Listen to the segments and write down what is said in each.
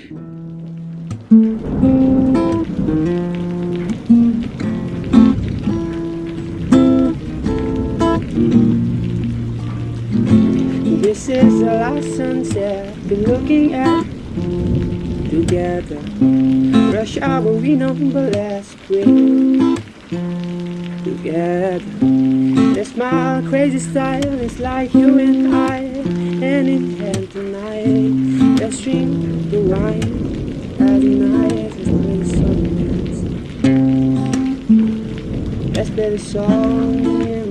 This is the last sunset we're looking at together. Rush hour we number last week together. That's my crazy style. It's like you and I, in hand tonight. Let's drink the wine. As night, let's play some dance. Let's play the song and.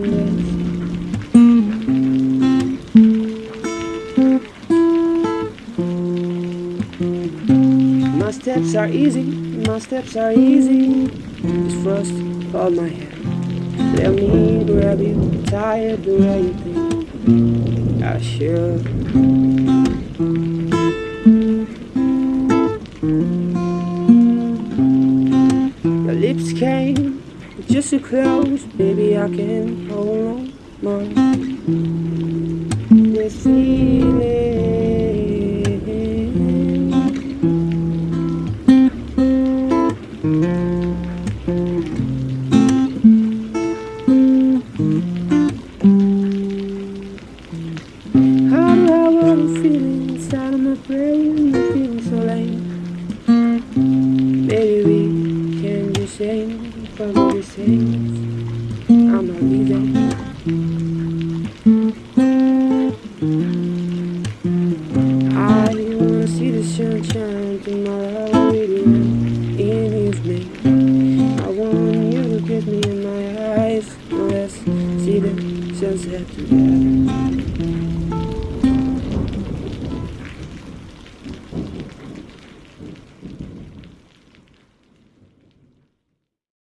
My steps are easy, my steps are easy. It's frost on my hand. Let me grab you, tired the way you think I should. Your lips came just so close, baby. I can hold on more. This feeling. How do I wanna feel inside of my brain? I'm not leaving. I wanna see the sunshine tomorrow with you in the evening. I want you to get me in my eyes, let's see the sunset together.